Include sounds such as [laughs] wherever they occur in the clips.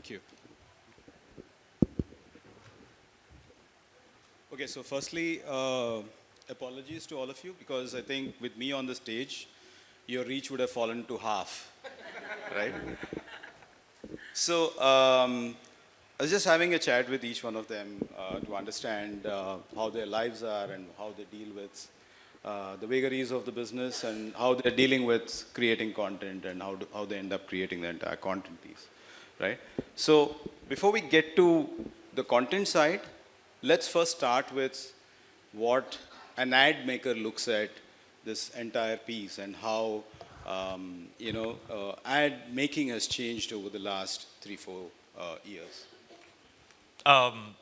Thank you. Okay, so firstly, uh, apologies to all of you because I think with me on the stage, your reach would have fallen to half, [laughs] right? So um, I was just having a chat with each one of them uh, to understand uh, how their lives are and how they deal with uh, the vagaries of the business and how they're dealing with creating content and how, do, how they end up creating the entire content piece, right? So before we get to the content side, let's first start with what an ad maker looks at this entire piece and how um, you know uh, ad making has changed over the last three four uh, years. Um,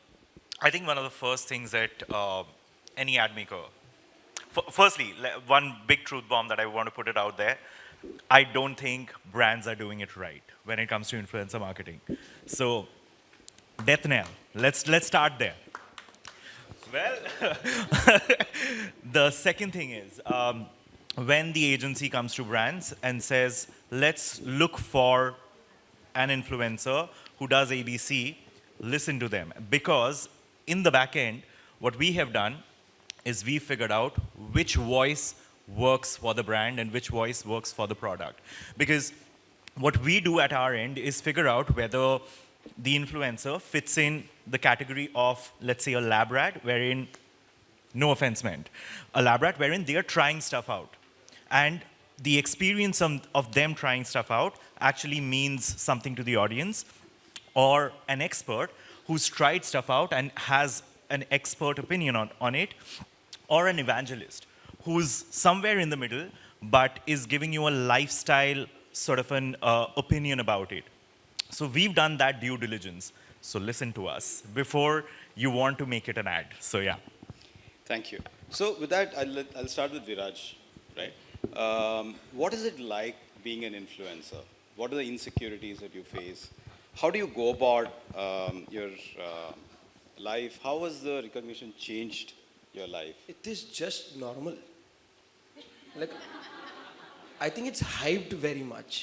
I think one of the first things that uh, any ad maker, firstly, one big truth bomb that I want to put it out there, I don't think brands are doing it right when it comes to influencer marketing. So, death knell, let's, let's start there. Well, [laughs] the second thing is, um, when the agency comes to brands and says, let's look for an influencer who does ABC, listen to them. Because in the back end, what we have done is we figured out which voice works for the brand and which voice works for the product. Because what we do at our end is figure out whether the influencer fits in the category of, let's say, a lab rat, wherein, no offense meant, a lab rat wherein they are trying stuff out. And the experience of, them trying stuff out actually means something to the audience, or an expert who's tried stuff out and has an expert opinion on, on it, or an evangelist who's somewhere in the middle but is giving you a lifestyle sort of an uh, opinion about it. So we've done that due diligence. So listen to us before you want to make it an ad. So yeah. Thank you. So with that, I'll, I'll start with Viraj, right? Um, what is it like being an influencer? What are the insecurities that you face? How do you go about um, your uh, life? How has the recognition changed your life? It is just normal. Like, I think it's hyped very much.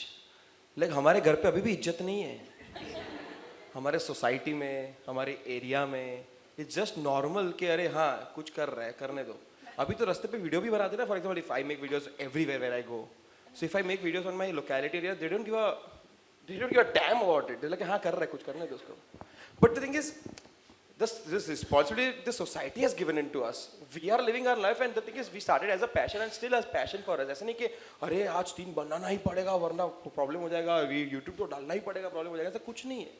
Like हमारे घर पे अभी भी इज़्ज़त नहीं है। हमारे society में हमारे एरिया में इट्स जस्ट नॉर्मल कि अरे हाँ कुछ कर रहा है करने दो। अभी तो रास्ते पे वीडियो भी बनाते ना for example if I make videos everywhere where I go so if I make videos on my locality area they don't give a they don't give a damn about it like हाँ कर रहा है कुछ करने दो उसको। But the thing is this, this responsibility the society has given into us. We are living our life and the thing is we started as a passion and still as passion for us. ऐसा नहीं कि अरे आज तीन बनाना ही पड़ेगा वरना problem हो जाएगा YouTube तो डालना ही पड़ेगा प्रॉब्लम हो जाएगा ऐसा कुछ नहीं है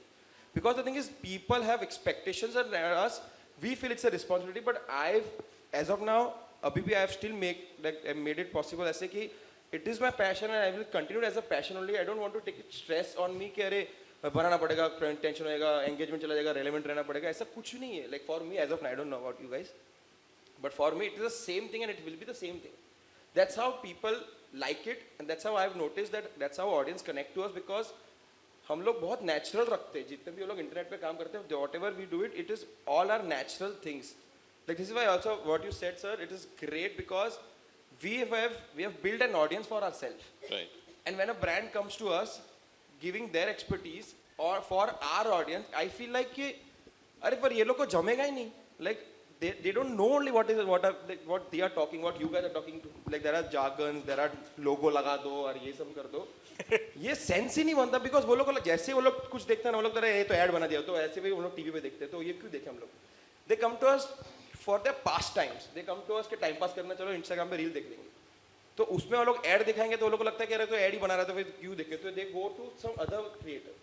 because the thing is people have expectations on us we feel it's a responsibility but I've as of now abhi bhi I have still make like I made it possible ऐसे कि it is my passion and I will continue as a passion only I don't want to take stress on me कि अरे बनाना पड़ेगा tension होएगा engagement चला जाएगा relevant रहना पड़ेगा ऐसा कुछ नहीं है। Like for me as of I don't know about you guys but for me it is the same thing and it will be the same thing that's how people like it and that's how I have notice that that's how audience connect to us because हम लोग बहुत natural रखते हैं। जितने भी लोग internet पे काम करते हैं whatever we do it it is all are natural things like this is why also what you said sir it is great because we have we have built an audience for ourselves. Right. And when a brand comes to us giving their expertise or for our audience i feel like कि अरे पर ये लोग को जमेगा ही नहीं like they, they don't know only what is what are like, what they are talking what you guys are talking to like there are jargons there are logo लगा दो और ये सब कर दो ये सेंस ही नहीं बनता बिकॉज़ वो लोग जैसे वो लोग कुछ देखते हैं ना वो लोग ये तो ऐड बना दिया तो ऐसे भी वो लोग टीवी पे देखते हैं तो ये क्यों देखे हम लोग they come to us for the pastimes they come to us के टाइम पास करना चलो इंस्टाग्राम पे रील देख लेंगे तो उसमें वो लोग ऐड दिखाएंगे तो वो लोग को लगता है कि अरे तो ऐड ही बना रहा था फिर क्यों देखे तो they go to some other creator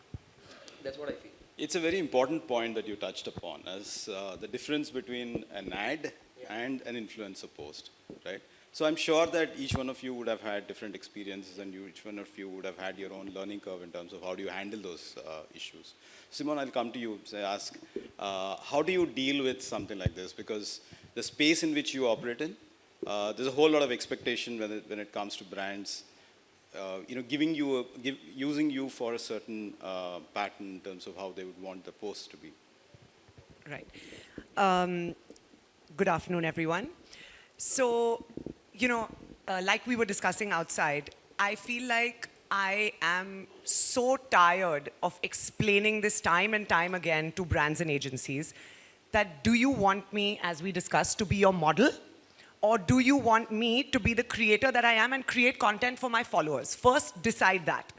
that's what I feel It's a very important point that you touched upon as uh, the difference between an ad yeah. and an influencer post, right? So I'm sure that each one of you would have had different experiences and you, each one of you would have had your own learning curve in terms of how do you handle those uh, issues. Simon, I'll come to you and ask, uh, how do you deal with something like this? Because the space in which you operate in, uh, there's a whole lot of expectation when it, when it comes to brands uh, you know, giving you, a, give, using you for a certain uh, pattern in terms of how they would want the post to be. Right. Um, good afternoon, everyone. So, you know, uh, like we were discussing outside, I feel like I am so tired of explaining this time and time again to brands and agencies that do you want me, as we discussed, to be your model? Or do you want me to be the creator that I am and create content for my followers? First, decide that.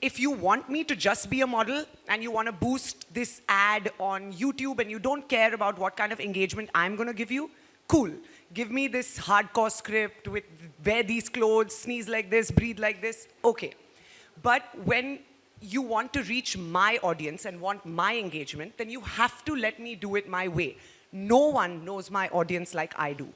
If you want me to just be a model and you want to boost this ad on YouTube and you don't care about what kind of engagement I'm going to give you, cool. Give me this hardcore script with wear these clothes, sneeze like this, breathe like this, okay. But when you want to reach my audience and want my engagement, then you have to let me do it my way. No one knows my audience like I do.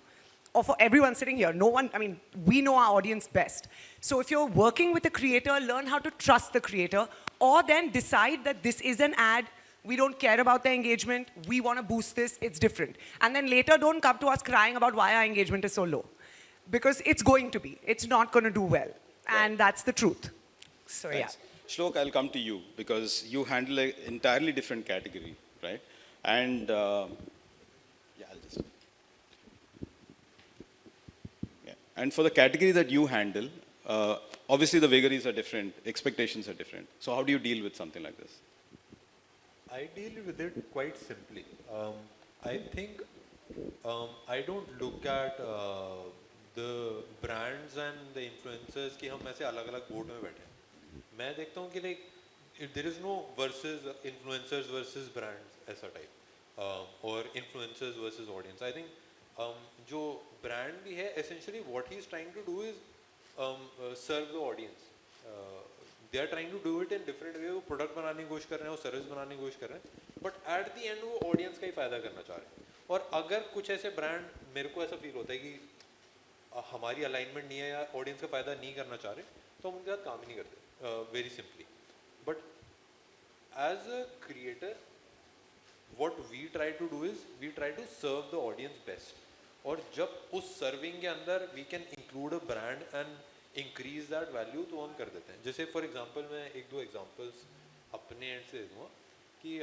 Or for everyone sitting here, no one, I mean, we know our audience best. So if you're working with a creator, learn how to trust the creator, or then decide that this is an ad, we don't care about the engagement, we want to boost this, it's different. And then later, don't come to us crying about why our engagement is so low. Because it's going to be, it's not going to do well. And that's the truth. So yeah. Shlok, I'll come to you because you handle an entirely different category, right? And uh, yeah, I'll just. Yeah. And for the category that you handle, uh, obviously the vagaries are different, expectations are different. So how do you deal with something like this? I deal with it quite simply. Um, I think um, I don't look at uh, the brands and the influencers कि हम ऐसे अलग अलग board में बैठे हैं मैं देखता हूँ कि like there is no versus influencers versus brands ऐसा टाइप और influencers versus audience I think जो ब्रांड भी है essentially what he is trying to do is serve the audience they are trying to do it in different way वो product बनाने की कोशिश कर रहे हैं, वो सर्विस बनाने की कोशिश कर रहे हैं। बट एट द एंड वो ऑडियंस का ही फ़ायदा करना चाह रहे हैं। और अगर कुछ ऐसे ब्रांड मेरे को ऐसा फील होता है कि हमारी अलाइनमेंट नहीं है या ऑडियंस का फ़ायदा नहीं करना चाह रहे तो हम उनके साथ काम ही नहीं करते very simply but as a creator what we try to do is we try to serve the audience best. और जब उस सर्विंग के अंदर we can include a brand and increase that value तो हम कर देते हैं जैसे फॉर एग्जांपल मैं एक दो एग्जांपल्स अपने एंड से दूँगा कि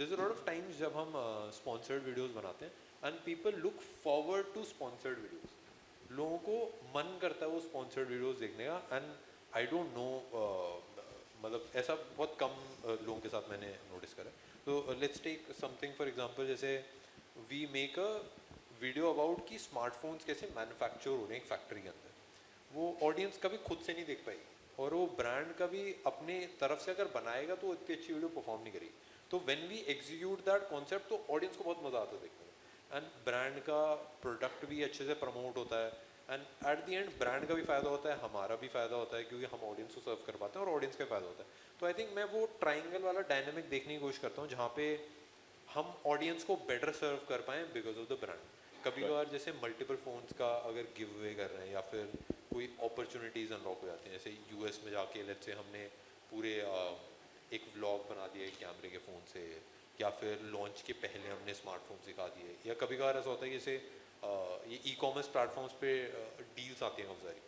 a lot of times जब हम स्पॉन्सर्ड uh, वीडियोस बनाते हैं and people look forward to sponsored videos लोगों को मन करता है वो स्पॉन्सर्ड वीडियोस देखने का एंड आई डोंट नो मतलब ऐसा बहुत कम uh, लोगों के साथ मैंने नोटिस करा। तो let's take something for example जैसे we make a video about कि स्मार्टफोन्स कैसे मैन्युफैक्चर हो रहे हैं फैक्ट्री के अंदर। वो ऑडियंस कभी खुद से नहीं देख पाएगी। और वो ब्रांड कभी अपने तरफ़ से अगर बनाएगा तो इतनी अच्छी वीडियो परफॉर्म नहीं करेगी। तो when we execute that concept तो ऑडियंस को बहुत मज़ा आता है देखने में। एंड ब्रांड का प्रोडक्ट भी अच्छे से प्रमोट होता है। And at the end brand का भी फ़ायदा होता है, हमारा भी फ़ायदा होता है, क्योंकि हम ऑडियंस को सर्व कर पाते हैं और ऑडियंस का फ़ायदा होता है। तो आई थिंक मैं वो ट्राइंगल वाला डायनेमिक देखने की कोशिश करता हूँ, जहाँ पे हम ऑडियंस को बेटर सर्व कर पाएँ बिकॉज़ ऑफ़ द ब्रांड कभी कभार जैसे मल्टीपल फोन्स का अगर गिव अवे कर रहे हैं या फिर कोई अपॉर्चुनिटीज़ अनलॉक हो जाती हैं जैसे यूएस में जाके लेट्स से हमने पूरे अ, एक व्लॉग बना दिया एक कैमरे के फ़ोन से या फिर लॉन्च के पहले हमने स्मार्टफ़ोन सिखा दिए या कभी कभार ऐसा होता है कि जैसे ये ई कॉमर्स प्लेटफॉर्म्स पे डील्स आती हैं बहुत सारी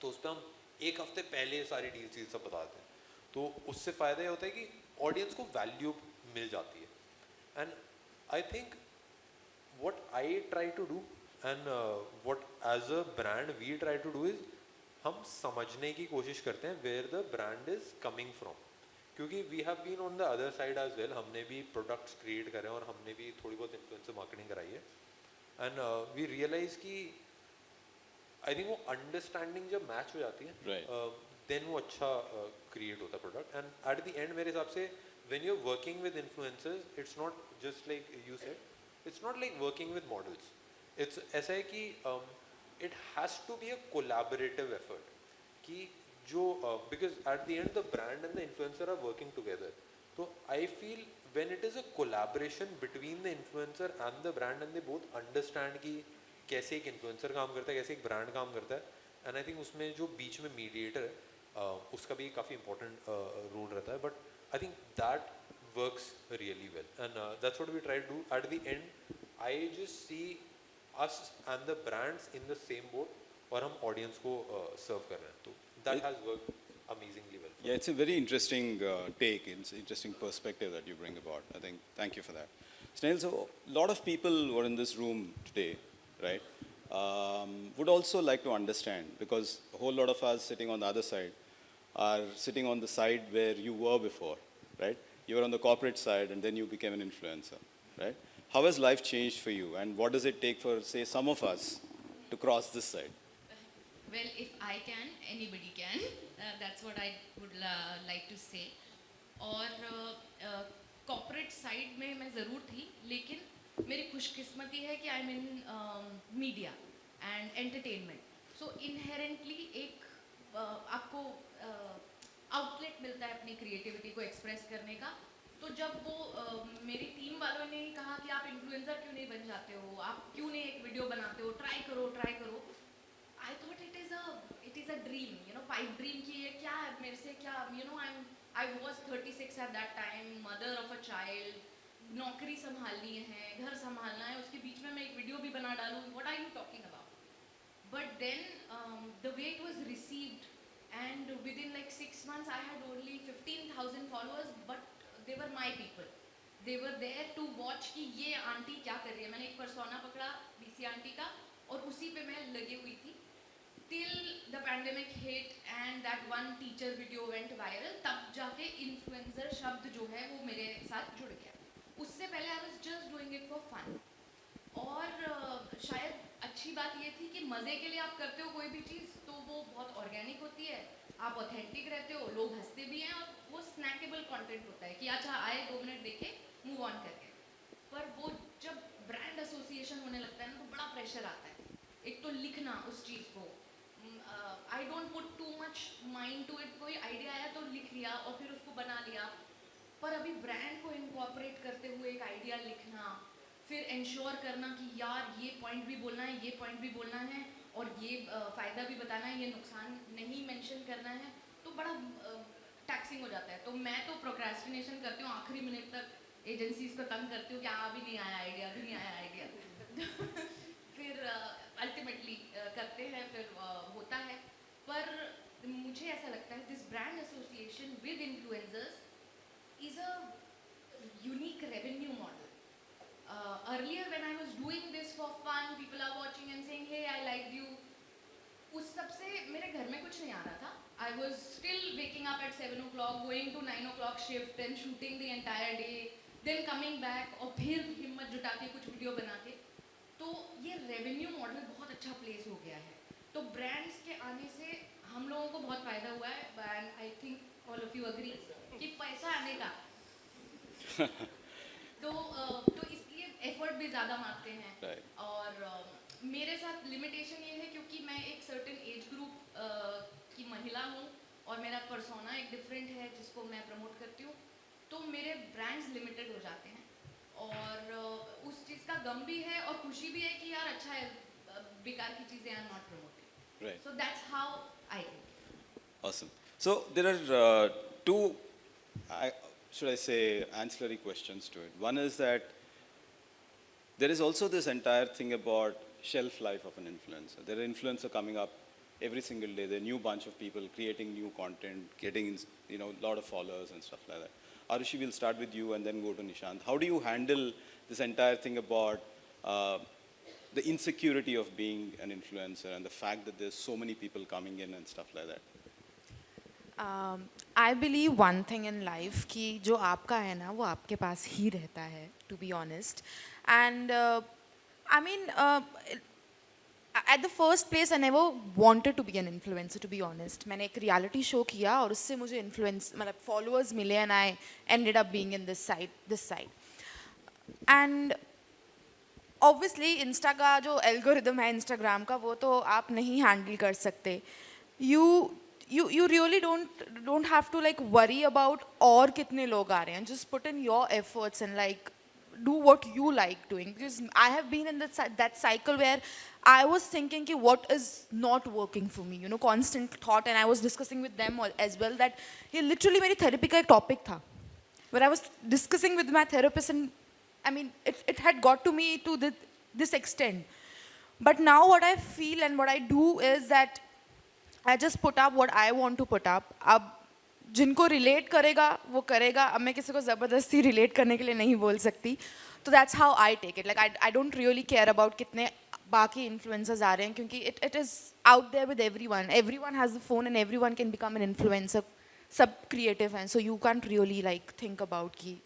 तो उस पर हम एक हफ़्ते पहले सारी डील्स ये सब बताते हैं। तो उससे फ़ायदा ये होता है कि ऑडियंस को वैल्यू मिल जाती है। And I think what I try to do and uh, what as a brand we try to do is हम समझने की कोशिश करते हैं where the brand is coming from क्योंकि we have been on the other side as well हमने भी products create करे और हमने भी थोड़ी बहुत इन्फ्लुएंसर मार्केटिंग कराई है. एंड वी रियलाइज़ कि आई थिंक वो अंडरस्टैंडिंग जब मैच हो जाती है Right. देन वो अच्छा क्रिएट होता है product and at the end मेरे हिसाब से when you are working with influencers it's not just like you said it's not like working with models it's ऐसा है कि it has to be a collaborative effort कि जो because at the end the brand and the influencer are working together तो I feel when it is a collaboration between the influencer and the brand and they both understand कि कैसे एक influencer काम करता है कैसे एक ब्रांड काम करता है एंड आई थिंक उसमें जो बीच में मीडिएटर है uh, उसका भी काफ़ी इंपॉर्टेंट रोल रहता है. But I think that Works really well and that's what we try to do at the end I just see us and the brands in the same boat और हम audience को सर्व कर रहे हैं तो that has work amazingly well Yeah, it's a very interesting uh, take, it's an interesting perspective that you bring about. I think, thank you for that. Snail, so a lot of people who are in this room today, right, um, would also like to understand because a whole lot of us sitting on the other side are sitting on the side where you were before, right? You were on the corporate side and then you became an influencer, right? How has life changed for you and what does it take for, say, some of us to cross this side? Well, if I can, anybody can. Uh, that's what I would uh, like to say. और cooperate side में मैं ज़रूर थी लेकिन मेरी खुशकिस्मती है कि I mean media and entertainment so inherently एक uh, आपको आउटलेट मिलता है अपनी क्रिएटिविटी को एक्सप्रेस करने का। तो जब वो uh, मेरी टीम वालों ने ही कहा कि आप इन्फ्लुएंसर क्यों नहीं बन जाते हो? आप क्यों नहीं एक वीडियो बनाते हो? ट्राई करो ट्राई करो। I thought it is a it is a dream you know pipe dream की ये क्या है मेरे से क्या you know I am I was thirty six at that time mother of a child नौकरी संभालनी है घर संभालना है उसके बीच में मैं एक वीडियो भी बना डालूँ what are you talking about but then the way it was received and within like six months I had only 15,000 followers but they were my people they were there to watch कि ये aunty क्या कर रही है मैंने एक persona पकड़ा BC aunty का और उसी पे मैं लगी हुई थी till the pandemic hit and that one teacher video went viral तब जाके influencer शब्द जो है वो मेरे साथ जुड़ गया उससे पहले I was just doing it for fun और uh, शायद अच्छी बात ये थी कि मज़े के लिए आप करते हो कोई भी चीज़ तो वो बहुत ऑर्गेनिक होती है। आप ऑथेंटिक रहते हो, लोग हँसते भी हैं और वो स्नैकेबल कंटेंट होता है कि अच्छा आए दो मिनट देखे मूव ऑन करके। पर वो जब ब्रांड एसोसिएशन होने लगता है ना तो बड़ा प्रेशर आता है। एक तो लिखना उस चीज़ को। I don't put too much mind to it कोई आइडिया आया तो लिख लिया और फिर उसको बना लिया। पर अभी ब्रांड को इनकॉपरेट करते हुए एक आइडिया लिखना फिर इंश्योर करना कि यार ये पॉइंट भी बोलना है, ये पॉइंट भी बोलना है और ये फ़ायदा भी बताना है, ये नुकसान नहीं मेंशन करना है तो बड़ा टैक्सिंग हो जाता है। तो मैं तो प्रोक्रेस्टिनेशन करती हूँ, आखिरी मिनट तक एजेंसीज को तंग करती हूँ कि हाँ अभी नहीं आया आइडिया अभी नहीं आया आइडिया [laughs] फिर अल्टीमेटली करते हैं, फिर होता है। पर मुझे ऐसा लगता है this brand association with influencers is a unique revenue model earlier when I was doing this for fun, people are watching and saying, hey, I liked you. उस सबसे मेरे घर में कुछ नहीं आ रहा था। I was still waking up at seven o'clock going to nine o'clock shift and shooting the entire day then coming back और फिर हिम्मत जुटा के कुछ वीडियो बना के तो ये रेवेन्यू मॉडल बहुत अच्छा प्लेस हो गया है। तो ब्रांड्स के आने से हम लोगों को बहुत फ़ायदा हुआ है and I think all of you agree कि पैसा आने का। [laughs] तो तो इसलिए एफर्ट भी ज़्यादा मारते हैं Right. और uh, मेरे साथ लिमिटेशन ये है क्योंकि मैं एक सर्टेन एज ग्रुप की महिला हूँ और मेरा परसोना एक डिफरेंट है जिसको मैं प्रमोट करती हूँ तो मेरे ब्रांड्स लिमिटेड हो जाते हैं और uh, उस चीज़ का गम भी है और खुशी भी है कि यार अच्छा है बेकार की चीज़ें are not promoted so that's how I Awesome. So there are uh, two, I, should I say, ancillary questions to it. One is that there is also this entire thing about shelf life of an influencer. There are influencers coming up every single day. There are new bunch of people creating new content, getting you know a lot of followers and stuff like that. Arushi, we'll start with you and then go to Nishant. How do you handle this entire thing about uh, the insecurity of being an influencer and the fact that there's so many people coming in and stuff like that? I believe one thing in life कि जो आपका है ना वो आपके पास ही रहता है to be honest and I mean at the first place I never wanted to be an influencer to be honest मैंने एक रियलिटी शो किया और उससे मुझे इन्फ्लुएंस मतलब फॉलोअर्स मिले and I ended up being in this side this side and obviously insta का जो एल्गोरिदम है इंस्टाग्राम का वो तो आप नहीं हैंडल कर सकते you you you really don't don't have to like worry about और कितने लोग आ रहे हैं just put in your efforts and like do what you like doing because I have been in that cy- that cycle where I was thinking कि what is not working for me you know constant thought and I was discussing with them all as well that ये literally मेरी therapy का एक topic था where I was discussing with my therapist and I mean it, it had got to me to the, this extent but now what I feel and what I do is that I just put up what I want to put up अब जिनको relate करेगा वो करेगा। अब मैं किसी को ज़बरदस्ती रिलेट करने के लिए नहीं बोल सकती। तो that's how I take it like I don't really care about कितने बाकी इन्फ्लुएंसर्स आ रहे हैं क्योंकि it it is out there with everyone everyone has the phone and everyone can become an influencer सब क्रिएटिव हैं so you can really like think about की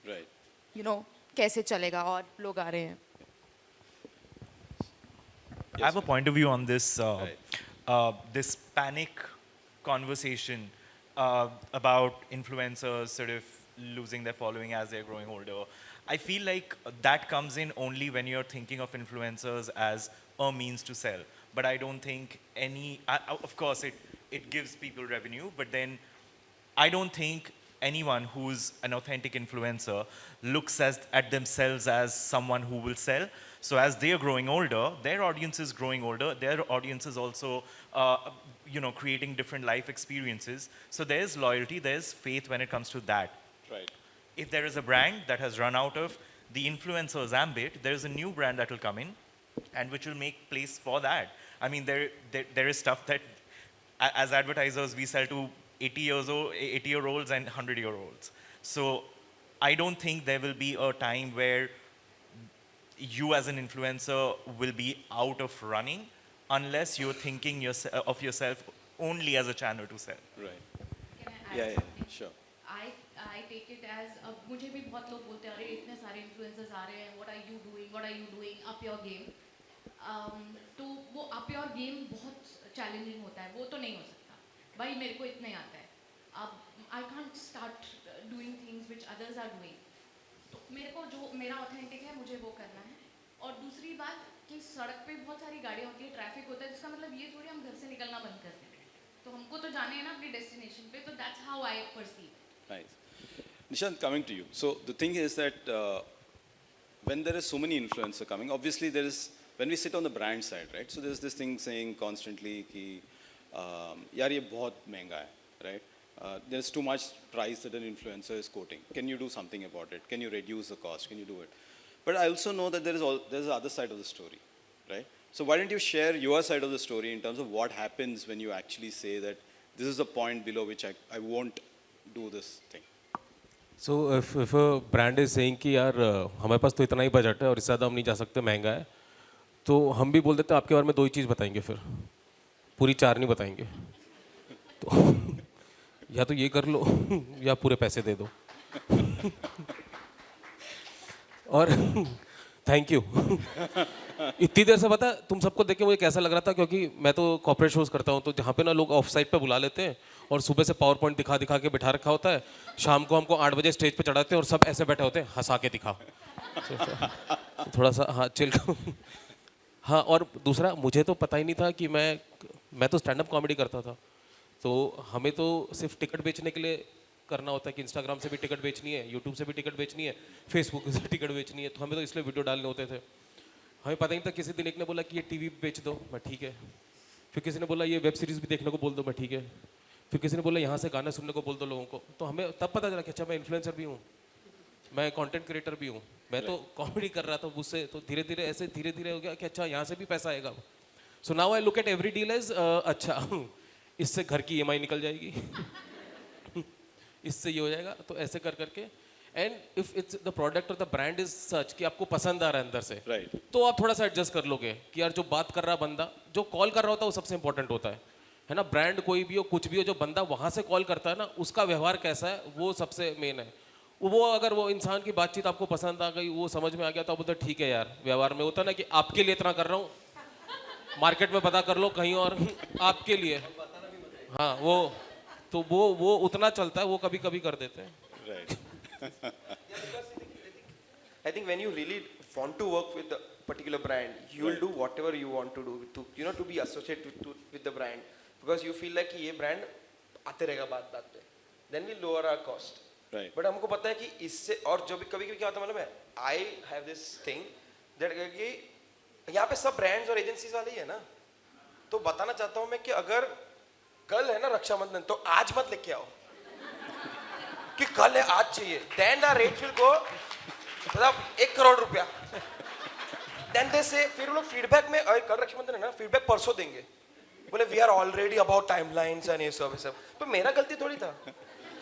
you know कैसे चलेगा और लोग आ रहे हैं। I have a point of view on this this panic conversation uh, about influencers sort of losing their following as they're growing older. I feel like that comes in only when you're thinking of influencers as a means to sell. But I don't think any, of course, it, it gives people revenue, but then I don't think anyone who's an authentic influencer looks as, at themselves as someone who will sell. So as they are growing older, their audience is growing older. Their audience is also, uh, you know, creating different life experiences. So there's loyalty, there's faith when it comes to that. Right. If there is a brand that has run out of the influencer's ambit, there is a new brand that will come in and which will make place for that. I mean, there, there, there is stuff that as advertisers we sell to 80 years old, 80 year olds and 100 year olds. So I don't think there will be a time where you as an influencer will be out of running unless you're thinking yourse- of yourself only as a channel to sell. Right. Can I add Yeah, yeah, something? sure. I I take it as अब मुझे भी बहुत लोग बोलते हैं अरे इतने सारे influencers आ रहे हैं what are you doing what are you doing up your game um, तो वो up your game बहुत challenging होता है वो तो नहीं हो सकता भाई मेरे को इतने आता है अब I can't start doing things which others are doing तो मेरे को जो मेरा ऑथेंटिक है मुझे वो करना है और दूसरी बात कि सड़क पे बहुत सारी गाड़ियाँ होती है ट्रैफ़िक होता है जिसका मतलब ये थोड़ी हम घर से निकलना बंद कर दें तो हमको तो जाने हैं ना अपनी डेस्टिनेशन पे तो that's how I perceive Nice. Nishant, coming to you. So the thing is that uh, when there is so many influencers coming, obviously there is, when we sit on the brand side, right? So there's this thing saying constantly कि um, यार ये बहुत महँगा है? Uh, there's too much price that an influencer is quoting. Can you do something about it? Can you reduce the cost? Can you do it? But I also know that there is all, there's the other side of the story, right? So why don't you share your side of the story in terms of what happens when you actually say that this is the point below which I, I won't do this thing. So if if a brand is saying कि यार अ, हमारे पास तो इतना ही budget है और इससे ज़्यादा हम नहीं जा सकते महंगा है तो हम भी बोल देते हैं आपके बारे में दो ही चीज़ बताएंगे फिर पूरी चार नहीं बताएंगे तो या तो ये कर लो, या पूरे पैसे दे दो। और थैंक यू इतनी देर से पता, तुम सबको देख के मुझे कैसा लग रहा था, क्योंकि मैं तो कॉपरेट शोज़ करता हूँ तो जहाँ पे ना लोग ऑफ़ साइड पे बुला लेते हैं, और सुबह से पावर पॉइंट दिखा दिखा के बिठा रखा होता है, शाम को हमको आठ बजे स्टेज पे चढ़ाते हैं, और सब ऐसे बैठे होते हैं, हंसा के दिखा थोड़ा सा हाँ चिल हाँ और दूसरा, मुझे तो पता ही नहीं था कि मैं मैं तो स्टैंड अप कॉमेडी करता था। तो हमें तो सिर्फ़ टिकट बेचने के लिए करना होता है कि इंस्टाग्राम से भी टिकट बेचनी है यूट्यूब से भी टिकट बेचनी है फेसबुक से टिकट बेचनी है तो हमें तो इसलिए वीडियो डालने होते थे। हमें पता नहीं था किसी दिन एक ने बोला कि ये टीवी बेच दो मैं ठीक है। फिर किसी ने बोला ये वेब सीरीज़ भी देखने को बोल दो मैं ठीक है। फिर किसी ने बोला यहाँ से गाना सुनने को बोल दो लोगों को। तो हमें तब पता चला कि अच्छा मैं इन्फ्लुएंसर भी हूँ मैं कंटेंट क्रिएटर भी हूँ मैं तो कॉमेडी कर रहा था उससे तो धीरे धीरे ऐसे धीरे धीरे हो गया कि अच्छा यहाँ से भी पैसा आएगा। So now I look at every deal is अच्छा इससे घर की ई निकल जाएगी। [laughs] इससे ये हो जाएगा। तो ऐसे कर करके and if it's the product और द ब्रांड इज़ सच कि आपको पसंद आ रहा है अंदर से राइट Right. तो आप थोड़ा सा एडजस्ट कर लोगे कि यार जो बात कर रहा बंदा जो कॉल कर रहा होता है वो सबसे इंपॉर्टेंट होता है। है ना? ब्रांड कोई भी हो कुछ भी हो जो बंदा वहाँ से कॉल करता है ना उसका व्यवहार कैसा है वो सबसे मेन है। वो अगर वो इंसान की बातचीत आपको पसंद आ गई वो समझ में आ गया तो आप बोलते ठीक है यार व्यवहार में होता ना कि आपके लिए इतना कर रहा हूँ। मार्केट में पता कर लो कहीं और आपके लिए। हाँ वो तो वो वो उतना चलता है वो कभी कभी कर देते हैं Right. I think when you really want to work with a particular brand, you will right. do whatever you want to do to you know to be associated with, to, with the brand because you feel like ये brand आते रहेगा बात बात पे. Then we lower our cost. Right. But हमको पता है कि इससे और जो भी कभी कभी क्या होता है मालूम है I have this thing that कि यहाँ पे सब brands और agencies वाले ही है ना तो बताना चाहता हूँ मैं कि अगर कल है ना रक्षाबंधन तो आज मत लेके आओ। कि कल है, आज चाहिए। Then the rate will go मतलब एक करोड़ रुपया। देन दे से फिर लोग फीडबैक में, अरे, कल रक्षाबंधन है ना फीडबैक परसों देंगे। बोले we are already about timelines and ये सब ये सब। तो मेरा गलती थोड़ी था।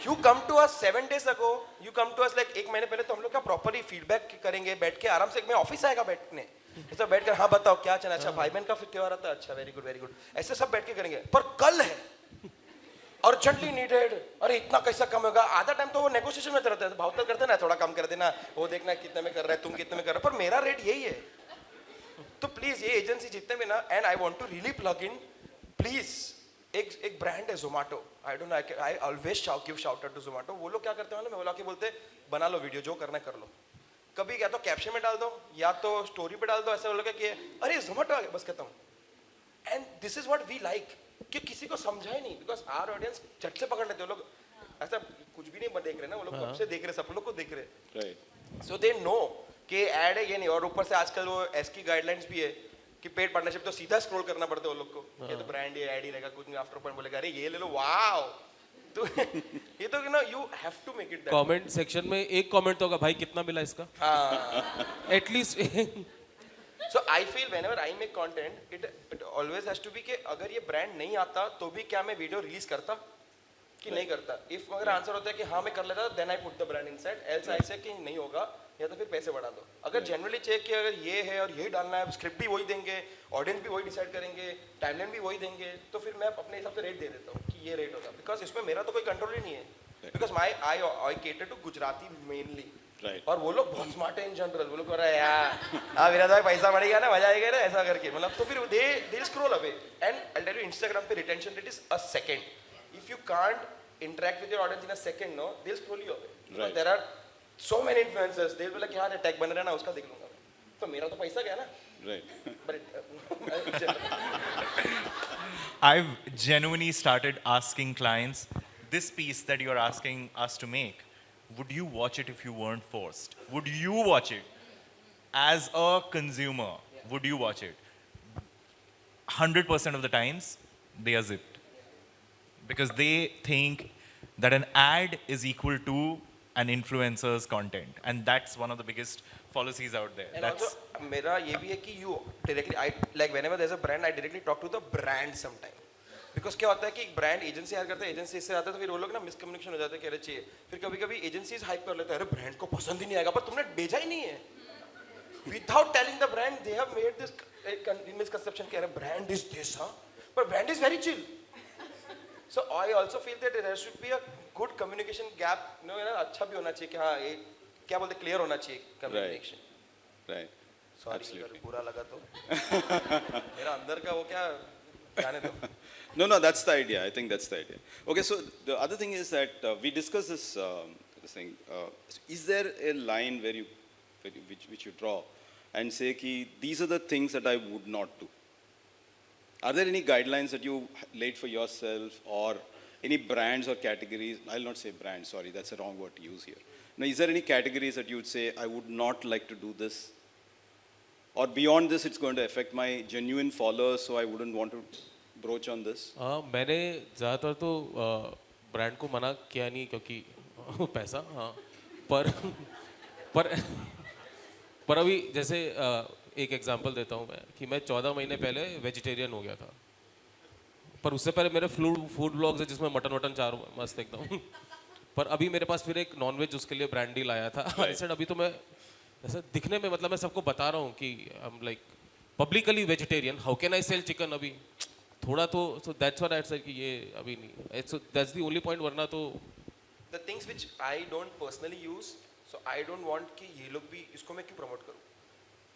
You come to us seven days ago you come to us like एक महीने पहले तो हम लोग क्या प्रॉपरली फीडबैक करेंगे, बैठ के आराम से मैं ऑफ़िस आएगा बैठने। ऐसा बैठ कर हाँ बताओ, क्या चला अच्छा भाई बहन का फिर त्यौहार आता अच्छा वेरी गुड वेरी गुड ऐसे सब बैठ के करेंगे। पर कल है। अर्जेंटली नीडेड अरे, इतना कैसा कम होगा? आधा टाइम तो वो नेगोशिएशन में रहता है। भाव तो करते ना, थोड़ा कम कर देना। वो देखना कितने में कर रहा है, तुम कितने में कर रहे हो। पर मेरा रेट यही है। तो प्लीज़ ये एजेंसी जितने भी ना and I want to really plug in please एक एक ब्रांड है Zomato I don't know I always shout give shout to Zomato वो लोग क्या करते हैं मैं बोला के बोलते बना लो वीडियो जो करना कर लो। कभी या तो कैप्शन में डाल दो, या तो स्टोरी पे डाल दो, ऐसा बोलोगे कि अरे जोमेटो बस कहता खत्म and this is what we like कि किसी को समझा ही नहीं बिकॉज़ आर ऑडियंस झट से पकड़ लेते हैं लोग ऐसा कुछ भी नहीं देख रहे ना वो लोग कब से देख रहे सब लोग को देख रहे। सो दे नो कि ऐड है ये नहीं और ऊपर से आजकल वो एस की गाइडलाइंस भी है कि पेड पार्टनरशिप तो सीधा स्क्रॉल करना पड़ता है वो लोग को। ये तो ब्रांड ये ऐड ही रहेगा कुछ नहीं आफ्टर पॉइंट बोलेगा अरे ये ले लो वाओ [laughs] तो ये तो ना you have to make it comment section में एक कमेंट तो होगा भाई कितना मिला इसका? हाँ। At least so I feel whenever I make content it it always has to be कि अगर ये ब्रांड नहीं आता तो भी क्या मैं वीडियो रिलीज़ करता? कि नहीं करता? इफ़ अगर आंसर होता है कि हाँ मैं कर लेता then I put the brand inside else I say कि नहीं होगा या तो फिर पैसे बढ़ा दो। अगर जनरली चेक कि अगर ये है और यही डालना है स्क्रिप्ट भी वही देंगे ऑडियंस भी वही डिसाइड करेंगे टाइमलाइन भी वही देंगे तो फिर मैं अपने हिसाब से रेट दे देता हूँ कि ये रेट होगा। बिकॉज़ इसमें मेरा तो कोई कंट्रोल ही नहीं है। Because my I I cater to Gujarati mainly Right. और वो लोग बहुत स्मार्ट है इन जनरल वो लोग कह रहे हैं यार हाँ विराज भाई पैसा बढ़ेगा ना मज़ा आएगा ना ऐसा करके। मतलब तो फिर they they scroll away and I tell you Instagram पे retention rate is a second if you can't interact with your audience in a second no they scroll you away. There are so many influencers they will like यार tag बन रहा है ना उसका देख लूँगा. तो मेरा तो पैसा गया ना। Right. [laughs] But [laughs] I've genuinely started asking clients, this piece that you're asking us to make, would you watch it if you weren't forced? Would you watch it? As a consumer, would you watch it? 100% of the times, they are zipped. Because they think that an ad is equal to an influencer's content. And that's one of the biggest policies out there. And that's also, mera ye you directly, I, like whenever there's a brand, I directly talk to the brand sometimes. Because क्या होता है कि एक brand agency hire करता है agency से आता है तो फिर वो लोग ना मिसकम्युनिकेशन हो जाता है कि अरे चाहिए फिर कभी कभी एजेंसीज हाइप कर लेते हैं अरे ब्रांड को पसंद ही नहीं आएगा। पर तुमने भेजा ही नहीं है। Without telling the brand they have made this misconception कि अरे ब्रांड इज़ दिस हाँ? पर brand is very chill so I also feel that there should be a good communication gap no ना अच्छा भी होना चाहिए कि हाँ ये क्या बोलते क्लियर होना चाहिए कम्युनिकेशन Right. सॉरी. अगर बुरा लगा तो। मेरा अंदर का वो क्या जाने दो। No, no, that's the idea. I think that's the idea. Okay, so the other thing is that uh, we discussed this, um, this thing. Uh, is there a line where you, which, which you draw and say, ki, these are the things that I would not do? Are there any guidelines that you laid for yourself or any brands or categories? I'll not say brands, sorry, that's a wrong word to use here. Now, is there any categories that you would say, I would not like to do this? Or beyond this, it's going to affect my genuine followers, so I wouldn't want to broach on this? हाँ मैंने ज़्यादातर तो brand को मना किया नहीं क्योंकि, [laughs] पैसा हाँ। पर [laughs] पर [laughs] पर अभी जैसे एक एग्जांपल देता हूँ मैं, कि मैं चौदह महीने पहले वेजिटेरियन हो गया था। पर उससे पहले मेरे फ़ूड फ़ूड ब्लॉग्स है जिसमें मटन वटन चार मस्त एकदम। पर अभी मेरे पास फिर एक नॉनवेज उसके लिए ब्रांड डील आया था। सेड अभी तो मैं ऐसा दिखने में मतलब मैं सबको बता रहा हूँ कि I am like publicly vegetarian how can I sell chicken अभी? थोड़ा तो so that's what I said कि ये अभी नहीं so that's the only point वरना तो the things which I don't personally use so I don't want कि ये लोग भी इसको मैं क्यों प्रमोट करूँ?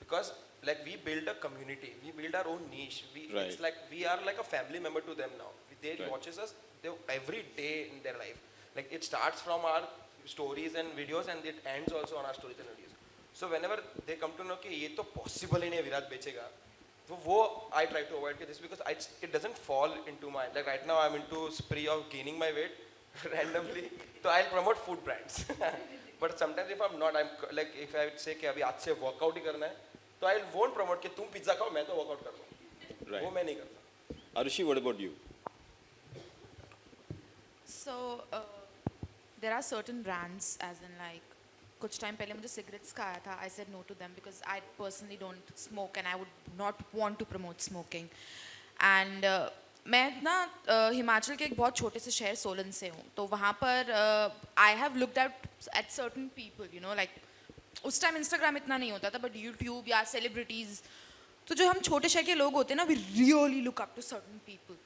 Because like we build a community we build our own niche we it's like we are like a family member to them now they watches us every day in their life like it starts from our stories and videos and it ends also on our stories and videos so whenever they come to know कि ये तो possible ही नहीं है विराट बेचेगा। तो वो I try to avoid this because I, it doesn't fall into my like right now I'm into spree of gaining my weight randomly so I'll promote food brands but sometimes if I'm not I'm c- like if I would say कि अभी आज से workout ही करना है तो I won't promote कि तुम pizza खाओ मैं तो वर्कआउट कर लूँ Right. वो मैं नहीं करता Arushi, what about you? So uh, there are certain brands, as in like, कुछ टाइम पहले मुझे सिगरेट्स का आया था. I said no to them because I personally don't smoke and I would not want to promote smoking uh, मैं ना uh, Himachal के एक बहुत छोटे से शहर सोलन से हूँ. तो वहाँ पर I have looked out at certain people you know like उस टाइम इंस्टाग्राम इतना नहीं होता था बट यूट्यूब या सेलिब्रिटीज तो जो हम छोटे शहर के लोग होते हैं ना we really look up to certain people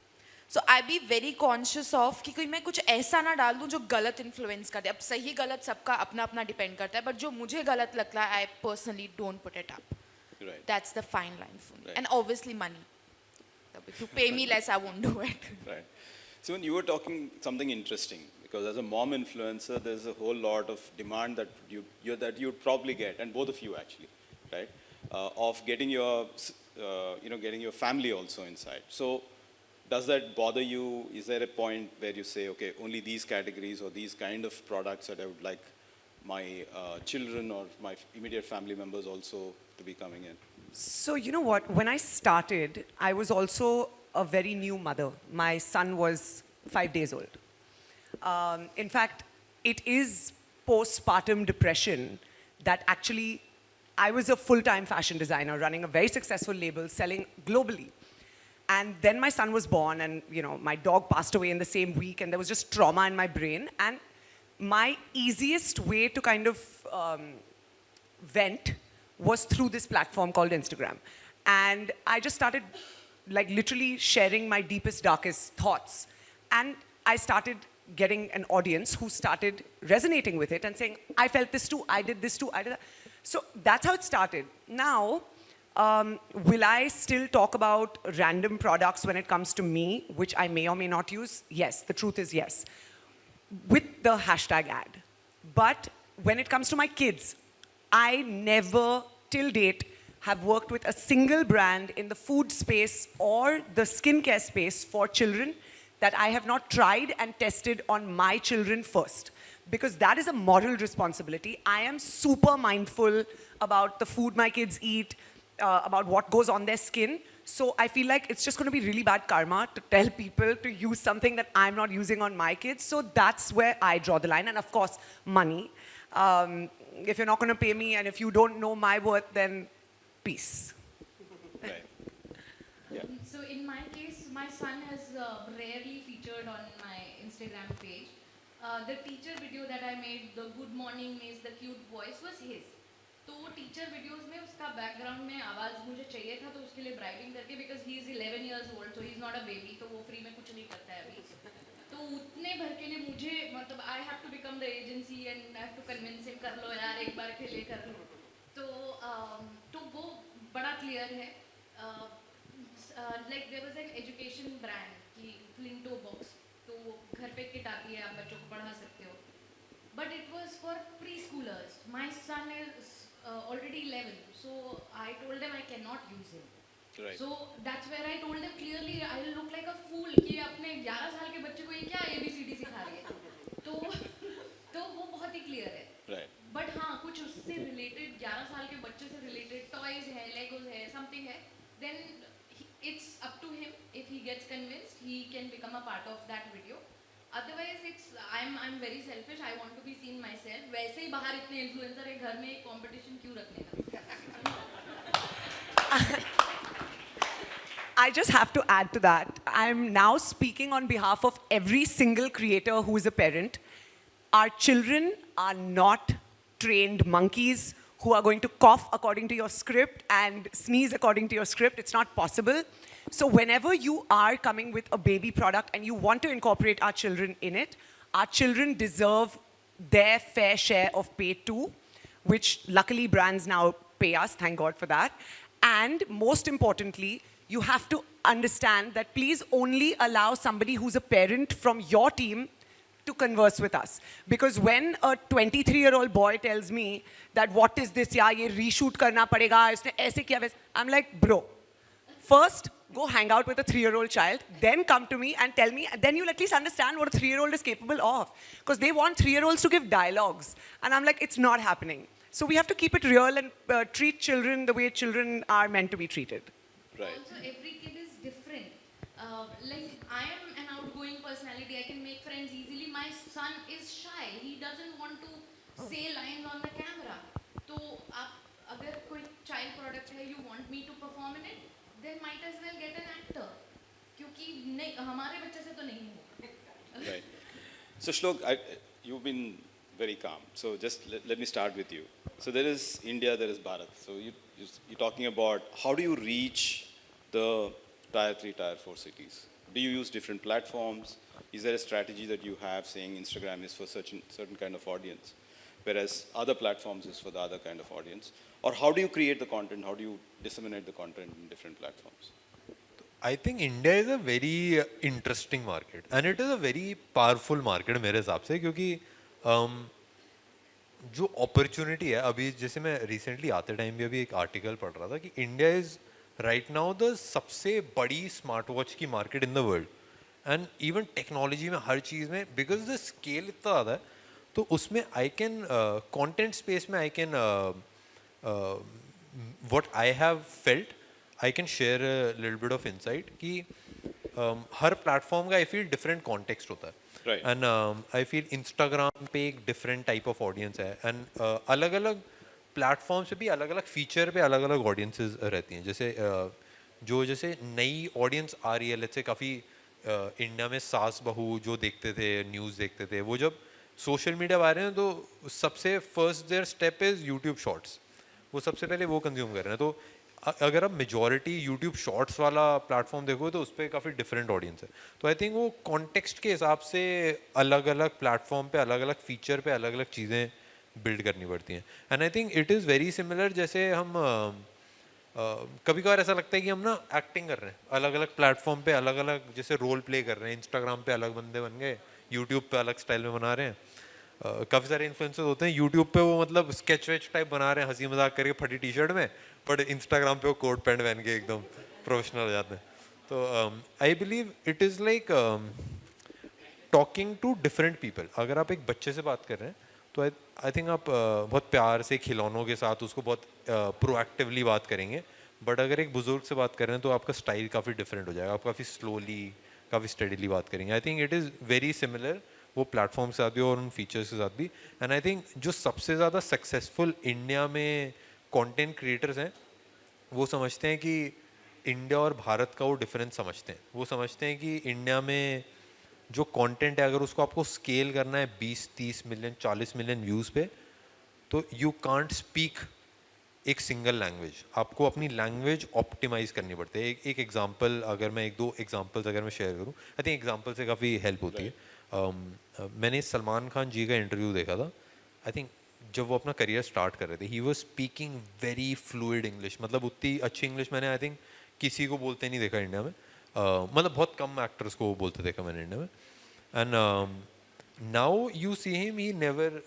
So I be very conscious of कि कोई मैं कुछ ऐसा ना डाल दूँ जो गलत इन्फ्लुएंस कर दे अब सही गलत सबका अपना अपना डिपेंड करता है बट जो मुझे गलत लगता है I personally don't put it up Right. That's the fine line for me. Right. And obviously money. So If you pay me less, I won't do it. [laughs] Right. So when you were talking something interesting, because as a mom influencer, there's a whole lot of demand that you, you that you'd probably get, and both of you actually, right, uh, of getting your, s- uh, you know, getting your family also inside. So does that bother you? Is there a point where you say, okay, only these categories or these kind of products that I would like my uh, children or my immediate family members also to be coming in? So, you know what? When I started, I was also a very new mother. My son was five days old. Um, in fact, it is postpartum depression that actually I was a full time fashion designer running a very successful label selling globally. And then my son was born, and you know, my dog passed away in the same week, and there was just trauma in my brain. And my easiest way to kind of um, vent was through this platform called Instagram. And I just started like literally sharing my deepest, darkest thoughts. And I started getting an audience who started resonating with it and saying, I felt this too, I did this too, I did that. So that's how it started. Now, um, will I still talk about random products when it comes to me, which I may or may not use? Yes, the truth is yes with the hashtag ad. But when it comes to my kids, I never, till date, have worked with a single brand in the food space or the skincare space for children that I have not tried and tested on my children first. Because that is a moral responsibility. I am super mindful about the food my kids eat, uh, about what goes on their skin. So I feel like it's just going to be really bad karma to tell people to use something that I'm not using on my kids. So that's where I draw the line. And of course, money. Um, if you're not going to pay me and if you don't know my worth, then peace. Right. [laughs] Yeah. So in my case, my son has uh, rarely featured on my Instagram page. Uh, the teacher video that I made, the good morning miss, the cute voice was his. तो teacher videos में उसका background में आवाज़ मुझे चाहिए था तो उसके लिए ब्राइबिंग करके because he is 11 years old so he is not a baby तो वो फ्री में कुछ नहीं करता है अभी। तो उतने भर के लिए मुझे मतलब I have to become the agency and I have to convince him कर लो यार एक बार के लिए कर लो। तो um, तो वो बड़ा क्लियर है। Like there was an education brand की फ्लिंटो बॉक्स तो घर पे किट आती है आप बच्चों को पढ़ा सकते हो। But it was for preschoolers. My son is uh, already 11, so I told them I cannot use him. Right. So that's where I told them clearly I look like a fool कि अपने 11 साल के बच्चे को ये क्या ABCD सिखा रही है तो तो वो बहुत ही क्लियर है Right. बट हाँ कुछ उससे रिलेटेड 11 साल के बच्चे से रिलेटेड टॉयज है लेगोज है समथिंग है then it's up to him if he gets convinced he can become a part of that video Otherwise it's I am I am very selfish I want to be seen myself वैसे ही बाहर इतने influencer है घर में एक competition क्यों रखने का I just have to add to that. I'm now speaking on behalf of every single creator who is a parent. Our children are not trained monkeys who are going to cough according to your script and sneeze according to your script. It's not possible. So, whenever you are coming with a baby product and you want to incorporate our children in it, our children deserve their fair share of pay too, which luckily brands now pay us, thank God for that. And most importantly, you have to understand that please only allow somebody who's a parent from your team to converse with us. Because when a 23 year old boy tells me that what is this, yeah, ye reshoot karna padega, isne aise I'm like, bro, first go hang out with a three-year-old child, then come to me and tell me, then you'll at least understand what a three-year-old is capable of. Because they want three-year-olds to give dialogues. And I'm like, it's not happening. So we have to keep it real and uh, treat children the way children are meant to be treated. Right. Also, every kid is different. Uh, like, I am an outgoing personality. I can make friends easily. My son is shy. He doesn't want to oh. say lines on the camera. So, uh, if child product you want me to perform in it, then might as well get an actor. क्योंकि नहीं हमारे बच्चे से तो नहीं होगा. Right. So Shlok, I, you've been very calm. So just let, let me start with you. So there is India, there is Bharat. So you, you, you're talking about how do you reach the tier three, tier four cities? Do you use different platforms? Is there a strategy that you have saying Instagram is for certain, certain kind of audience, Whereas other platforms is for the other kind of audience? Or how do you create the content? How do you disseminate the content in different platforms? I think India is a very uh, interesting market and it is a very powerful market मेरे हिसाब से क्योंकि um, जो opportunity है अभी जैसे मैं recently आते टाइम भी अभी एक आर्टिकल पढ़ रहा था कि India is right now the सबसे बड़ी स्मार्ट वॉच की market in the world and even technology में हर चीज़ में बिकॉज़ द स्केल इतना ज़्यादा है तो उसमें आई कैन कंटेंट स्पेस में I can what I have felt I can share little bit of insight कि um, हर प्लेटफॉर्म का आई फील डिफरेंट कॉन्टेक्स्ट होता है। एंड आई फील इंस्टाग्राम पे एक डिफरेंट टाइप ऑफ़ ऑडियंस है। And uh, अलग अलग प्लेटफॉर्म से भी अलग अलग फीचर पे अलग अलग ऑडियंसेस रहती हैं। जैसे uh, जो जैसे नई ऑडियंस आ रही है लेट्स से काफ़ी इंडिया में सास बहू जो देखते थे न्यूज़ देखते थे वो जब सोशल मीडिया आ रहे हैं तो सबसे first there step is YouTube shorts वो सबसे पहले वो कंज्यूम कर रहे हैं। तो अगर आप मेजोरिटी यूट्यूब शॉर्ट्स वाला प्लेटफॉर्म देखो तो उस पर काफ़ी डिफरेंट ऑडियंस है। तो आई थिंक वो कॉन्टेक्स्ट के हिसाब से अलग अलग प्लेटफॉर्म पे अलग अलग फीचर पे अलग अलग चीज़ें बिल्ड करनी पड़ती हैं। And I think it is very similar जैसे हम कभी कभार ऐसा लगता है कि हम ना एक्टिंग कर रहे हैं। अलग अलग प्लेटफॉर्म पे अलग अलग जैसे रोल प्ले कर रहे हैं इंस्टाग्राम पे अलग बंदे बन गए यूट्यूब पे अलग स्टाइल में बना रहे हैं। काफ़ी सारे इन्फ्लुएंसर्स होते हैं। यूट्यूब पे वो मतलब स्केच वेच टाइप बना रहे हैं हँसी मज़ाक करके फटी टी शर्ट में बट इंस्टाग्राम पे वो कोट पैंट पहन के एकदम प्रोफेशनल हो जाते हैं। तो I believe it is like talking to different people अगर आप एक बच्चे से बात कर रहे हैं तो आई थिंक आप uh, बहुत प्यार से खिलौनों के साथ उसको बहुत प्रोएक्टिवली uh, बात करेंगे। बट अगर एक बुज़ुर्ग से बात कर रहे हैं तो आपका स्टाइल काफ़ी डिफरेंट हो जाएगा। आप काफ़ी स्लोली काफ़ी स्टडीली बात करेंगे। I think it is very similar वो प्लेटफॉर्म के साथ भी और उन फीचर्स के साथ भी एंड आई थिंक जो सबसे ज़्यादा सक्सेसफुल इंडिया में कंटेंट क्रिएटर्स हैं वो समझते हैं कि इंडिया और भारत का वो डिफरेंस समझते हैं। वो समझते हैं कि इंडिया में जो कंटेंट है अगर उसको आपको स्केल करना है 20 30 मिलियन 40 मिलियन व्यूज़ पे तो यू कांट स्पीक एक सिंगल लैंग्वेज आपको अपनी लैंग्वेज ऑप्टिमाइज करनी पड़ती है। एक एक एग्जांपल अगर मैं एक दो एग्जांपल्स अगर मैं शेयर करूँ आई थिंक एग्जांपल से काफ़ी हेल्प होती है। Um, uh, मैंने सलमान खान जी का इंटरव्यू देखा था। आई थिंक जब वो अपना करियर स्टार्ट कर रहे थे he was speaking very fluid English मतलब उतनी अच्छी इंग्लिश मैंने आई थिंक किसी को बोलते नहीं देखा इंडिया में। Uh, मतलब बहुत कम एक्टर्स को बोलते देखा मैंने इंडिया में। And now you see him he never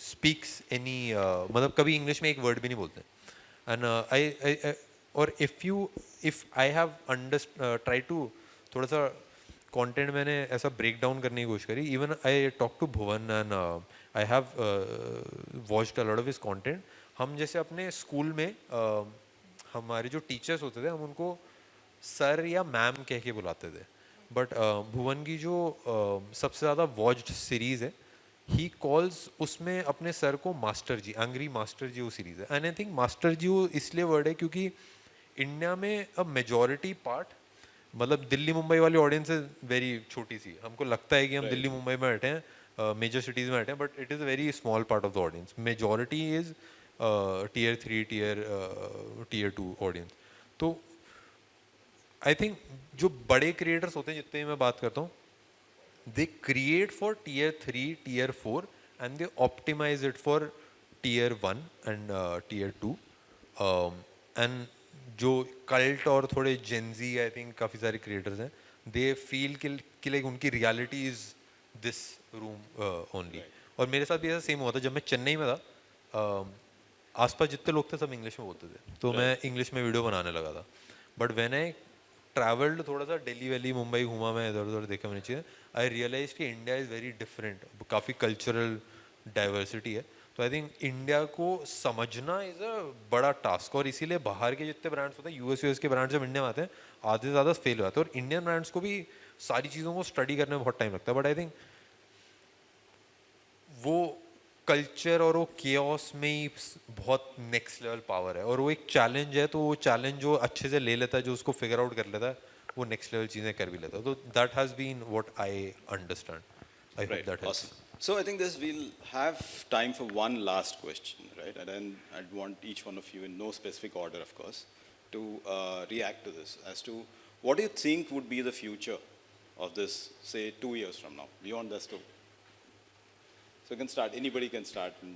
speaks any मतलब कभी इंग्लिश में एक वर्ड भी नहीं बोलते। एंड आई और if you if I have under try to थोड़ा सा कंटेंट मैंने ऐसा ब्रेक डाउन करने की कोशिश करी। Even I talk to Bhuvan and I have watched a lot of his content हम जैसे अपने स्कूल में uh, हमारे जो टीचर्स होते थे हम उनको सर या मैम कह के बुलाते थे। बट भुवन की जो uh, सबसे ज़्यादा वॉच्ड सीरीज़ है ही कॉल्स उसमें अपने सर को master ji angry master ji वो सीरीज़ है। And I think master ji वो इसलिए वर्ड है क्योंकि इंडिया में अ मेजोरिटी पार्ट मतलब दिल्ली मुंबई वाली ऑडियंस वेरी छोटी सी। हमको लगता है कि हम right. दिल्ली मुंबई में बैठे हैं मेजर सिटीज़ में बैठे हैं but it is a very small part of the audience majority is tier three tier tier two audience तो आई थिंक जो बड़े क्रिएटर्स होते हैं जितने मैं बात करता हूँ for tier 3 tier 4 and they optimize it for tier 1 and uh, tier 2 um, and जो कल्ट और थोड़े जेंजी आई थिंक काफ़ी सारे क्रिएटर्स हैं दे फील कि लाइक उनकी reality is this room only और मेरे साथ भी ऐसा सेम हुआ था जब मैं चेन्नई में था um, आसपास जितने लोग थे सब इंग्लिश में बोलते थे। तो मैं इंग्लिश में वीडियो बनाने लगा था। बट वेन आई ट्रैवल्ड थोड़ा सा दिल्ली वैली मुंबई घूमा मैं इधर उधर देखा मैंने चीज़ें आई रियलाइज़ कि इंडिया इज़ वेरी डिफरेंट काफ़ी कल्चरल डाइवर्सिटी है। तो आई थिंक इंडिया को समझना इज़ अ बड़ा टास्क और इसीलिए बाहर के जितने ब्रांड्स होते हैं यूएस यूएस के ब्रांड्स जब इंडिया में आते हैं आधे से ज़्यादा फेल हो जाते हैं। और इंडियन ब्रांड्स को भी सारी चीज़ों को स्टडी करने में बहुत टाइम लगता है। बट आई थिंक वो कल्चर और वो केओस में ही बहुत नेक्स्ट लेवल पावर है। और वो एक चैलेंज है तो वो चैलेंज जो अच्छे से ले लेता है जो उसको फिगर आउट कर लेता है वो नेक्स्ट लेवल चीज़ें कर भी लेता है। तो that has been what I understand I hope. That Awesome. So I think this we'll have time for one last question, right? And then I'd want each one of you, in no specific order, of course, to uh, react to this as to what do you think would be the future of this, say, two years from now, beyond this two. So you can start. Anybody can start, and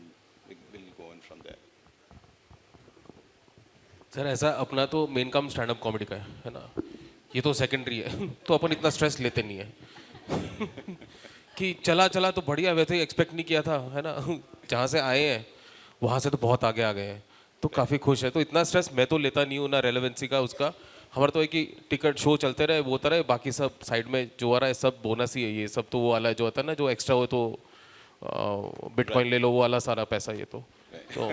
we- we'll go in from there. Sir ऐसा अपना तो main काम stand up comedy का है है ना ये तो सेकेंडरी है [laughs] तो अपन इतना स्ट्रेस लेते नहीं है [laughs] कि चला चला तो बढ़िया वैसे एक्सपेक्ट नहीं किया था है ना [laughs] जहाँ से आए हैं वहाँ से तो बहुत आगे आ गए हैं तो काफ़ी खुश है तो इतना स्ट्रेस मैं तो लेता नहीं हूँ ना रेलेवेंसी का उसका हमारा तो है कि टिकट शो चलते रहे वो होता रहे बाकी सब साइड में जो आ रहा है सब बोनस ही है ये सब तो वो वाला जो होता है ना जो एक्स्ट्रा हो तो बिटकॉइन ले लो वो वाला सारा पैसा ये तो तो [laughs]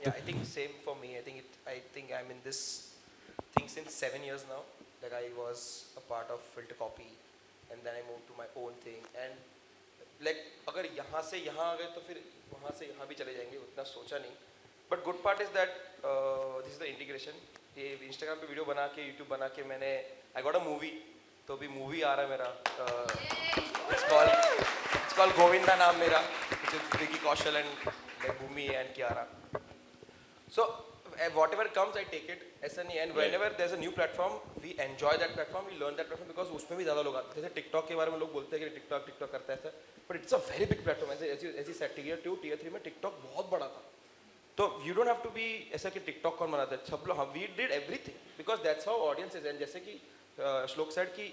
Yeah, I think same for me. I think it. I think I'm in this thing since seven years now. Like I part of Filter Copy, and then I moved to my own thing. And like अगर यहाँ से यहाँ आ गए तो फिर वहाँ से यहाँ भी चले जाएँगे उतना सोचा नहीं. Good part is that uh, this is the integration. ये Instagram पे वीडियो बना के YouTube बना के मैंने I got a movie. तो अभी मूवी आ रहा है मेरा. Uh, it's called Govinda Naam मेरा. Vicky Kaushal and like Bhumi and Kiara. Uh, whatever comes, I take it. ऐसा नहीं है. And whenever there's a new platform, we enjoy that platform. We learn that platform because उसमें भी ज़्यादा लोग आते हैं. जैसे TikTok के बारे में लोग बोलते हैं कि TikTok TikTok करता है But it's a very big platform. ऐसे ऐसी ऐसी set tier two, tier three में TikTok बहुत बड़ा था. तो you don't have to be ऐसा कि TikTok कौन बनाता है. सब लोग हम we did everything because that's how audience is. And जैसे कि uh, श्लोक said कि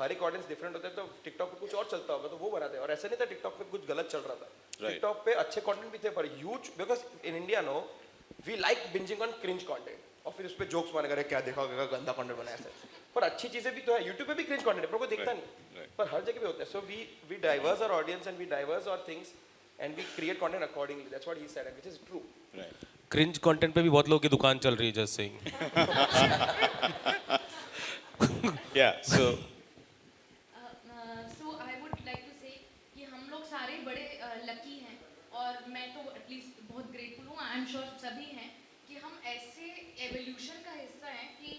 हर एक ऑडियंस डिफरेंट होता है तो टिकटॉक पे कुछ और चलता होगा तो वो बनाते हैं और ऐसा नहीं था टिकटॉक पे कुछ गलत चल रहा था टिकटॉक Right. पे अच्छे कंटेंट भी थे पर huge because in India know we like binging on cringe content और फिर उस पर जोक्स मारने करे क्या देखा होगा गंदा कंटेंट बनाया ऐसा। पर अच्छी चीज़ें भी तो है। यूट्यूब पे भी क्रिंज कंटेंट है पर कोई देखता Right, नहीं। right. पर हर जगह पे होता है। So we we diverse our audience and we diverse our things and we create content accordingly that's what he said which is true Right. Cringe content पे भी बहुत लोगों की दुकान चल रही है just saying [laughs] Yeah. So so I would like to say कि हम लोग सारे बड़े लकी हैं और मैं तो एटलीस्ट बहुत ग्रेटफुल हूँ आई एम श्योर सभी हैं कि हम ऐसे एवोल्यूशन का हिस्सा हैं कि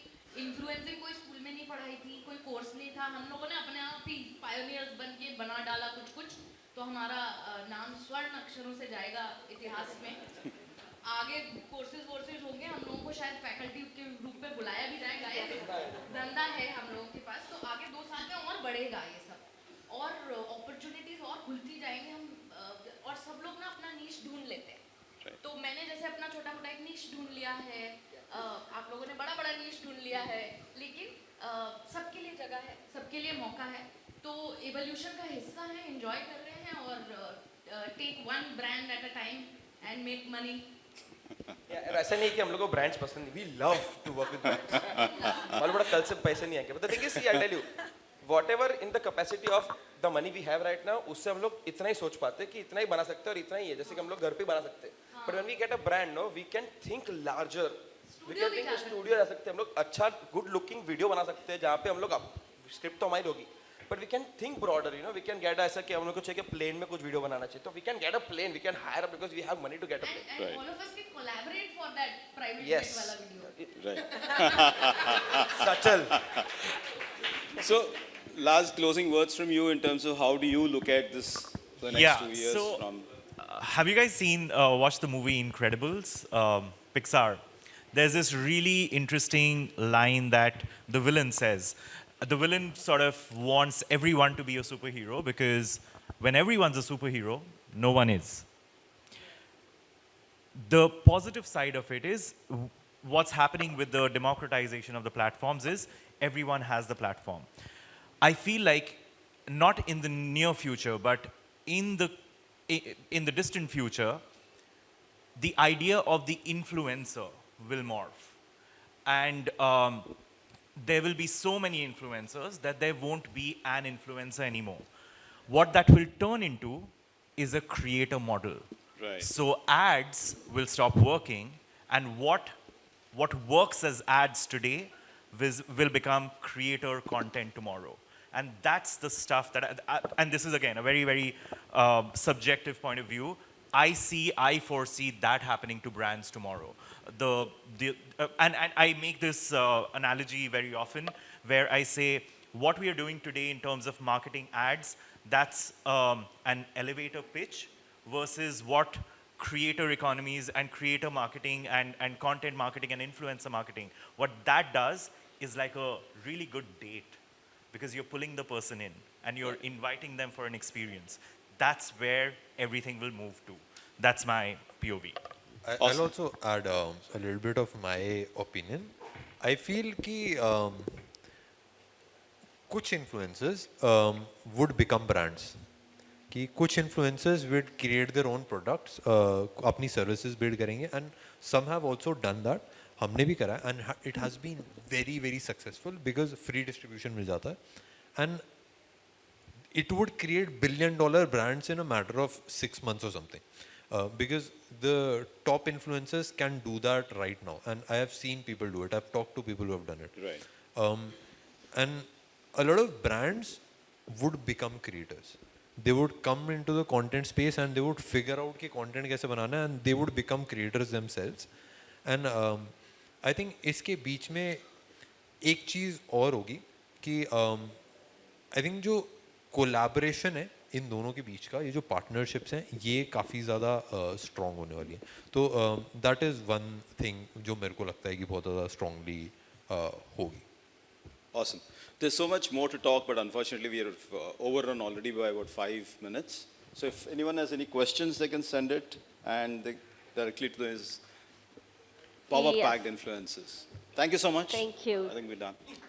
इन्फ्लुएंसिंग कोई स्कूल में नहीं पढ़ाई थी, कोई कोर्स नहीं था। हम लोगों ने अपने आप ही पायोनियर्स बन के बना डाला कुछ कुछ तो हमारा नाम स्वर्ण अक्षरों से जाएगा इतिहास में। आगे कोर्सेज वोर्सेज होंगे, हम लोगों को शायद फैकल्टी के रूप में बुलाया भी जाएगा ये धंधा है हम लोगों के पास तो आगे दो साल में और बढ़ेगा ये सब। और अपॉर्चुनिटीज़ और खुलती जाएँगी, हम अ, और सब लोग ना अपना नीश ढूंढ लेते हैं Right. तो मैंने जैसे अपना छोटा मोटा एक नीश ढूंढ लिया है अ, आप लोगों ने बड़ा बड़ा नीश ढूंढ लिया है लेकिन सबके लिए जगह है सबके लिए मौका है। तो एवोल्यूशन का हिस्सा है एंजॉय कर रहे हैं और take one brand at a time and make money ऐसा नहीं कि हम लोग को ब्रांड्स पसंद नहीं we love to work with brands पड़ा कल से पैसे नहीं आएँगे but thing is I tell you whatever in the capacity of the money we have right now उससे हम लोग इतना ही सोच पाते हैं कि इतना ही बना सकते हैं और इतना ही है जैसे कि हम लोग घर पे बना सकते हैं। But when we get a brand know we can think larger can studio जा सकते हैं हम लोग अच्छा गुड लुकिंग वीडियो बना सकते हैं जहाँ पे हम लोग स्क्रिप्ट तो हमारी होगी but we can think broader you know we can get ऐसा कि हम लोग को चाहिए प्लेन में कुछ वीडियो बनाना चाहिए तो we can get a plane we can hire because we have money to get a plane us can collaborate for that private Yes. jet wala video. right. सचल So, last closing words from you in terms of how do you look at this for the next Yeah, two years so- from Uh, have you guys seen, uh, watched the movie Incredibles? Um, Pixar. There's this really interesting line that the villain says. The villain sort of wants everyone to be a superhero because when everyone's a superhero, no one is. The positive side of it is what's happening with the democratization of the platforms is everyone has the platform. I feel like not in the near future, but in the in the distant future, the idea of the influencer will morph, and um, there will be so many influencers that there won't be an influencer anymore. What that will turn into is a creator model. Right. So ads will stop working, and what what works as ads today will become creator content tomorrow. And that's the stuff that, I, I- and this is again a very, very uh, subjective point of view. I see, I foresee that happening to brands tomorrow. The, the, uh, and, and I make this uh, analogy very often where I say, what we are doing today in terms of marketing ads, that's um, an elevator pitch versus what creator economies and creator marketing and, and content marketing and influencer marketing, what that does is like a really good date because you're pulling the person in and you're inviting them for an experience. That's where everything will move to. That's my POV. I, Awesome. I'll also add um, a little bit of my opinion. I feel कि um, कुछ influencers um, would become brands. कि कुछ influencers would create their own products, uh, अपनी services build करेंगे and some have also done that. हमने भी करा है and ha- it has been very very successful because free distribution मिल जाता है and it would create billion dollar brands in a matter of six months or something. Uh, because the top influencers can do that right now. And I have seen people do it. I've talked to people who have done it. Right. Um, and a lot of brands would become creators. They would come into the content space and they would figure out कि content कैसे बनाना है and they would become creators themselves. And um, I think इसके बीच में एक चीज़ और होगी कि um, I think जो कोलैबोरेशन है इन दोनों के बीच का ये जो पार्टनरशिप्स हैं ये काफ़ी ज़्यादा स्ट्रॉन्ग होने वाली है तो दैट इज़ वन थिंग जो मेरे को लगता है कि बहुत ज़्यादा स्ट्रॉन्गली होगी Awesome. There's so much more to talk, but unfortunately we are uh, overrun already by about five minutes. So if anyone has any questions, they can send it and they directly to these power-packed Yes. influences. Thank you so much. Thank you. I think we're done.